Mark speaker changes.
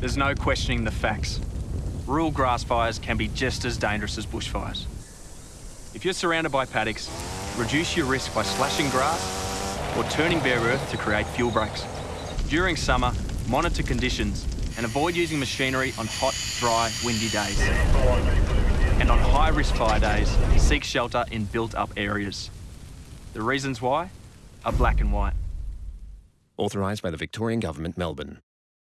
Speaker 1: There's no questioning the facts. Rural grass fires can be just as dangerous as bushfires. If you're surrounded by paddocks, reduce your risk by slashing grass or turning bare earth to create fuel breaks. During summer, monitor conditions and avoid using machinery on hot, dry, windy days. And on high-risk fire days, seek shelter in built-up areas. The reasons why are black and white.
Speaker 2: Authorised by the Victorian Government, Melbourne.